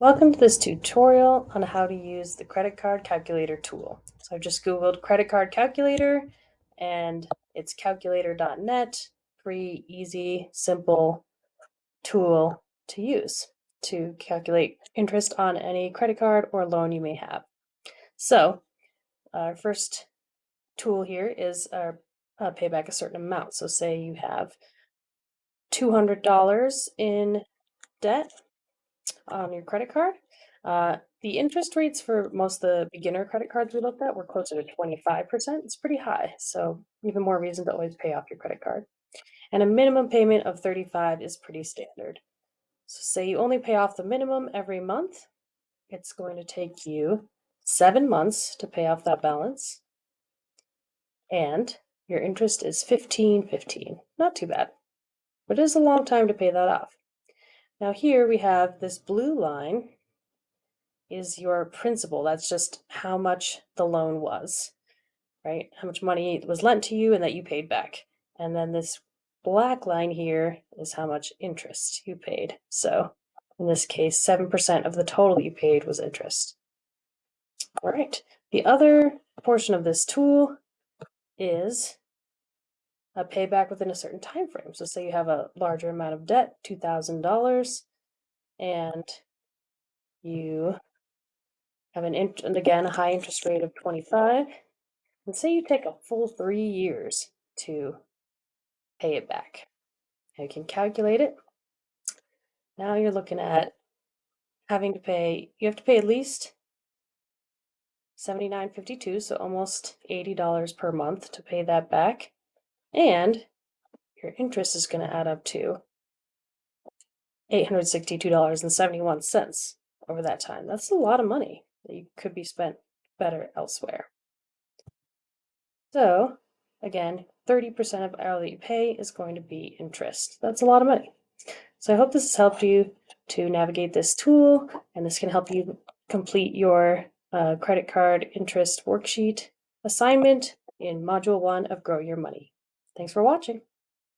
Welcome to this tutorial on how to use the credit card calculator tool. So I've just Googled credit card calculator and it's calculator.net, free, easy, simple tool to use to calculate interest on any credit card or loan you may have. So our first tool here is our uh, pay back a certain amount. So say you have $200 in debt on your credit card. Uh, the interest rates for most of the beginner credit cards we looked at were closer to 25%. It's pretty high, so even more reason to always pay off your credit card. And a minimum payment of 35 is pretty standard. So say you only pay off the minimum every month, it's going to take you seven months to pay off that balance. And your interest is 1515. Not too bad, but it is a long time to pay that off. Now here we have this blue line is your principal. That's just how much the loan was, right? How much money was lent to you and that you paid back. And then this black line here is how much interest you paid. So in this case, 7% of the total you paid was interest. All right. The other portion of this tool is a payback within a certain time frame. So say you have a larger amount of debt, $2,000, and you have an, int and again, a high interest rate of 25, and say you take a full three years to pay it back. you can calculate it. Now you're looking at having to pay, you have to pay at least 79.52, so almost $80 per month to pay that back. And your interest is going to add up to $862.71 over that time. That's a lot of money that you could be spent better elsewhere. So, again, 30% of all that you pay is going to be interest. That's a lot of money. So I hope this has helped you to navigate this tool, and this can help you complete your uh, credit card interest worksheet assignment in Module 1 of Grow Your Money. Thanks for watching.